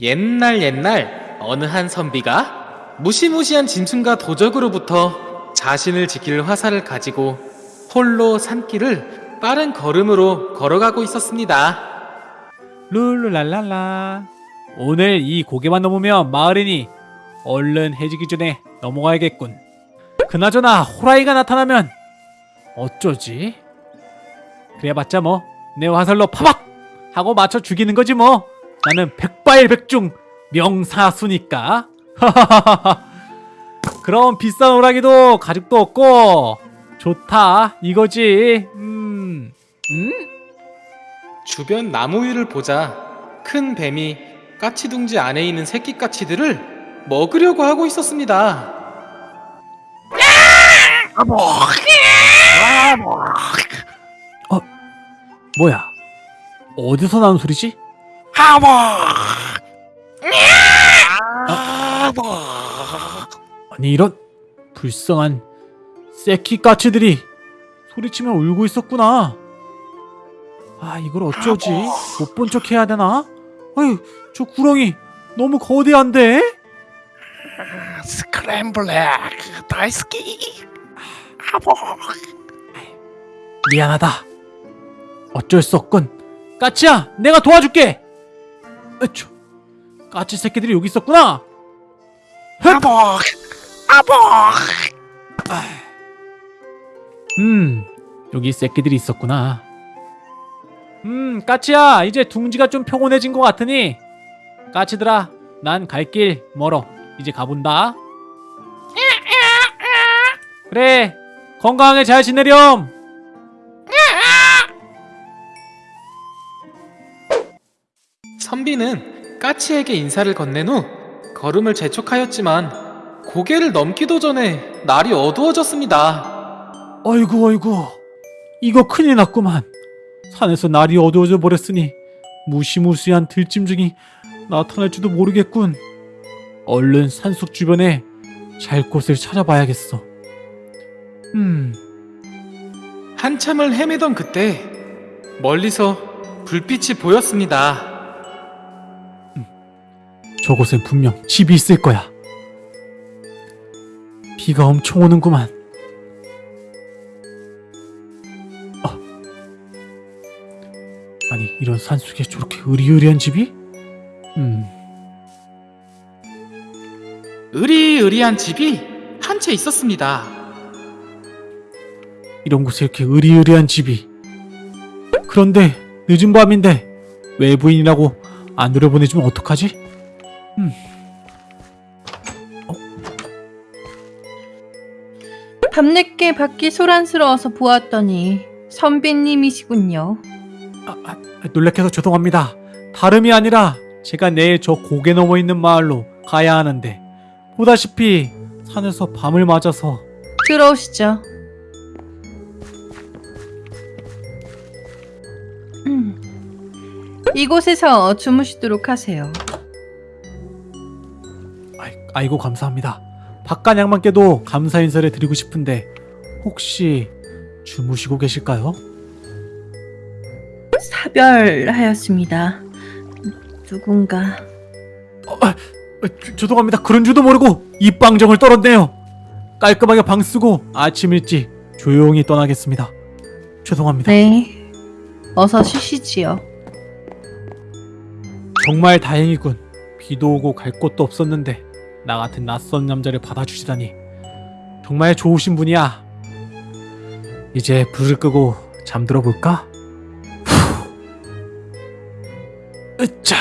옛날 옛날 어느 한 선비가 무시무시한 짐승과 도적으로부터 자신을 지킬 화살을 가지고 홀로 산길을 빠른 걸음으로 걸어가고 있었습니다. 룰루랄랄라 오늘 이 고개만 넘으면 마을이니 얼른 해지기 전에 넘어가야겠군 그나저나 호라이가 나타나면 어쩌지? 그래봤자 뭐 내 화살로 파박! 하고 맞춰 죽이는 거지 뭐 나는 백발백중 명사수니까 그럼 비싼 호랑이도 가죽도 없고 좋다 이거지 음... 음? 주변 나무 위를 보자 큰 뱀이 까치둥지 안에 있는 새끼 까치들을 먹으려고 하고 있었습니다. 뭐야? 어디서 나는 소리지? 아니 이런 불쌍한 새끼 까치들이 소리치며 울고 있었구나. 아 이걸 어쩌지? 못 본 척 해야 되나? 아유 저 구렁이 너무 거대한데? 스크램블랙 다이스키 미안하다. 어쩔 수 없군. 까치야, 내가 도와줄게. 으쭈, 까치 새끼들이 여기 있었구나. 아복 아복 음, 여기 새끼들이 있었구나. 음, 까치야, 이제 둥지가 좀 평온해진 것 같으니 까치들아, 난 갈 길 멀어. 이제 가본다. 그래, 건강하게 잘 지내렴. 선비는 까치에게 인사를 건넨 후 걸음을 재촉하였지만 고개를 넘기도 전에 날이 어두워졌습니다. 아이고 아이고. 이거 큰일 났구만. 산에서 날이 어두워져 버렸으니 무시무시한 들짐승이 나타날지도 모르겠군. 얼른 산속 주변에 잘 곳을 찾아봐야겠어. 음. 한참을 헤매던 그때 멀리서 불빛이 보였습니다. 저곳엔 분명 집이 있을 거야 비가 엄청 오는구만 어. 아니 이런 산속에 저렇게 으리으리한 집이? 음 으리으리한 집이 한 채 있었습니다. 이런 곳에 이렇게 으리으리한 집이 그런데 늦은 밤인데 외부인이라고 안 들여보내주면 어떡하지? 음. 밤늦게 밖이 소란스러워서 보았더니 선비님이시군요. 아, 아, 놀래켜서 죄송합니다 다름이 아니라 제가 내일 저 고개 넘어 있는 마을로 가야 하는데 보다시피 산에서 밤을 맞아서 들어오시죠. 음. 이곳에서 주무시도록 하세요. 아이, 아이 고 감사합니다 바깥 양반께도 감사 인사를 드리고 싶은데 혹시 주무시고 계실까요? 사별하였습니다. 누군가 아, 주- 죄송합니다. 그런 줄도 모르고 입방정을 떨었네요. 깔끔하게 방 쓰고 아침 일찍 조용히 떠나겠습니다. 죄송합니다. 네. 어서 쉬시지요. 정말 다행이군. 비도 오고 갈 곳도 없었는데 나 같은 낯선 남자를 받아주시다니 정말 좋으신 분이야. 이제 불을 끄고 잠들어 볼까? 으짜.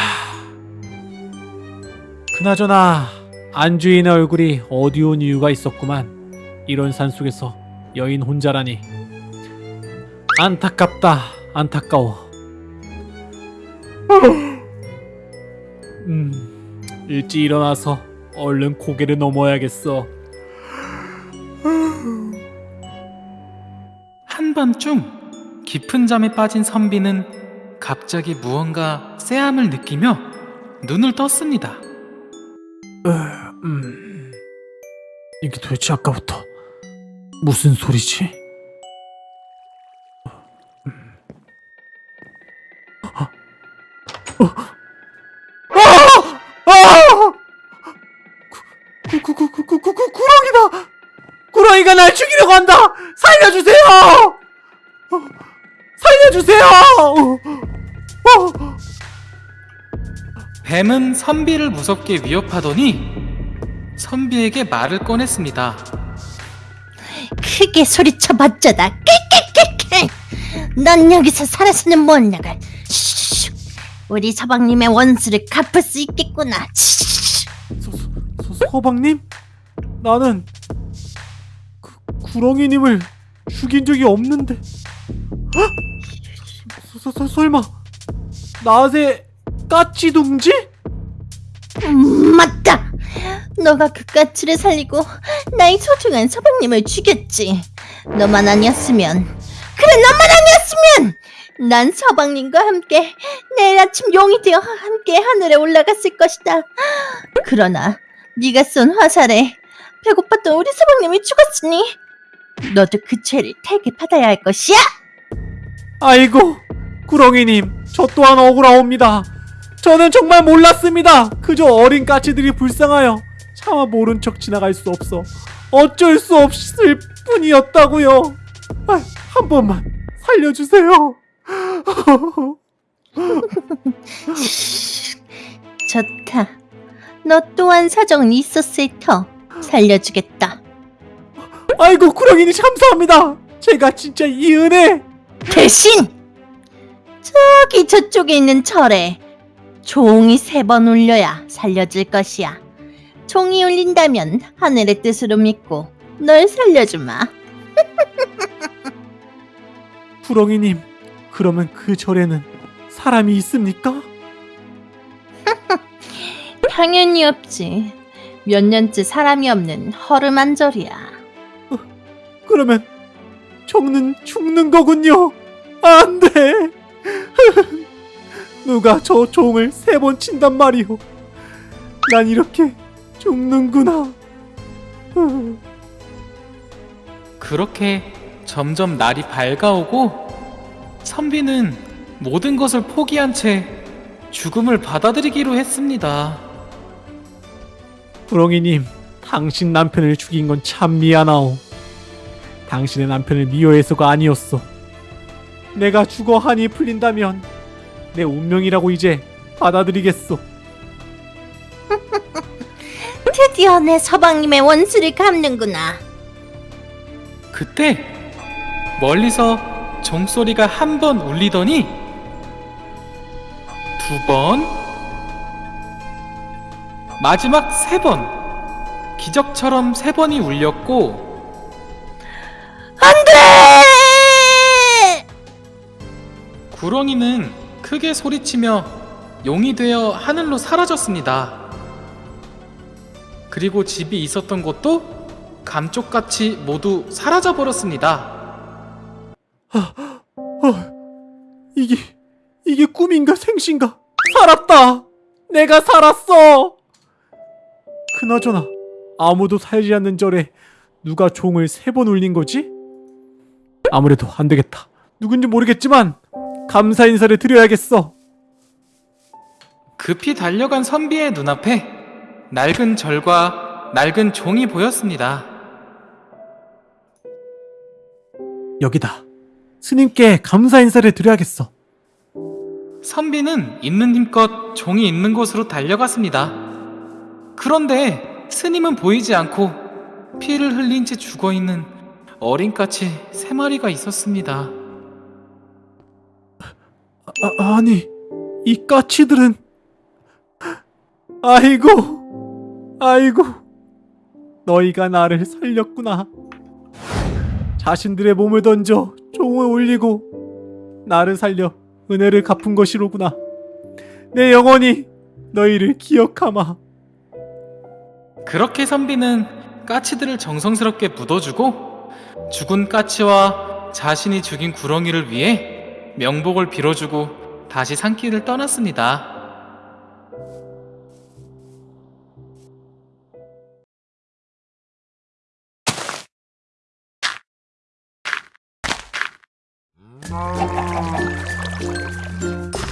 그나저나 안주인의 얼굴이 어두운 이유가 있었구만. 이런 산속에서 여인 혼자라니. 안타깝다. 안타까워. 음, 일찍 일어나서 얼른 고개를 넘어야겠어. 한밤중 깊은 잠에 빠진 선비는 갑자기 무언가 쎄함을 느끼며 눈을 떴습니다. 음, 이게 도대체 아까부터 무슨 소리지? 어, 어, 어, 죽이려고 한다! 살려주세요! 어, 살려주세요! 뱀은 선비를 무섭게 위협하더니 선비에게 말을 꺼냈습니다. 크게 소리쳐봤자다. 깨깨깨깨. 넌 여기서 살아서는 못 나가. 슈. 우리 서방님의 원수를 갚을 수 있겠구나. 슈. 서, 서, 서방님? 나는 그 구렁이님을 죽인 적이 없는데 헉? 서, 서, 서, 설마 나세 까치둥지? 음, 맞다. 너가 그 까치를 살리고 나의 소중한 서방님을 죽였지. 너만 아니었으면 그래 너만 아니었으면 난 서방님과 함께 내일 아침 용이 되어 함께 하늘에 올라갔을 것이다. 그러나 네가 쏜 화살에 배고팠던 우리 서방님이 죽었으니 너도 그 죄를 태게 받아야 할 것이야. 아이고 구렁이님 저 또한 억울하옵니다 저는 정말 몰랐습니다 그저 어린 까치들이 불쌍하여 차마 모른 척 지나갈 수 없어 어쩔 수 없을 뿐이었다고요 아, 한 번만 살려주세요 좋다. 너 또한 사정이 있었을 터 살려주겠다. 아이고 구렁이님 감사합니다 제가 진짜 이 은혜 대신 저기 저쪽에 있는 철에 종이 세 번 울려야 살려줄 것이야. 종이 울린다면 하늘의 뜻으로 믿고 널 살려주마. 구렁이님 그러면 그 절에는 사람이 있습니까? 당연히 없지. 몇 년째 사람이 없는 허름한 절이야. 그러면 정는 죽는 거군요. 안 돼. 누가 저 종을 세 번 친단 말이오. 난 이렇게 죽는구나. 그렇게 점점 날이 밝아오고 선비는 모든 것을 포기한 채 죽음을 받아들이기로 했습니다. 구렁이님, 당신 남편을 죽인 건 참 미안하오. 당신의 남편을 미워해서가 아니었어. 내가 죽어 한이 풀린다면 내 운명이라고 이제 받아들이겠소. 드디어 내 서방님의 원수를 갚는구나. 그때 멀리서 종소리가 한 번 울리더니 두 번, 마지막 세 번, 기적처럼 세 번이 울렸고 안돼! 구렁이는 크게 소리치며 용이 되어 하늘로 사라졌습니다. 그리고 집이 있었던 곳도 감쪽같이 모두 사라져 버렸습니다. 어, 이게 이게 꿈인가 생신가? 살았다. 내가 살았어. 그나저나 아무도 살지 않는 절에 누가 종을 세 번 울린 거지? 아무래도 안 되겠다. 누군지 모르겠지만 감사 인사를 드려야겠어. 급히 달려간 선비의 눈앞에 낡은 절과 낡은 종이 보였습니다. 여기다. 스님께 감사 인사를 드려야겠어. 선비는 있는 힘껏 종이 있는 곳으로 달려갔습니다. 그런데 스님은 보이지 않고 피를 흘린 채 죽어 있는 어린 까치 세 마리가 있었습니다. 아, 아니, 이 까치들은 아이고, 아이고, 너희가 나를 살렸구나. 자신들의 몸을 던져 종을 올리고 나를 살려 은혜를 갚은 것이로구나. 내 영원히 너희를 기억하마. 그렇게 선비는 까치들을 정성스럽게 묻어주고 죽은 까치와 자신이 죽인 구렁이를 위해 명복을 빌어주고 다시 산길을 떠났습니다. 음.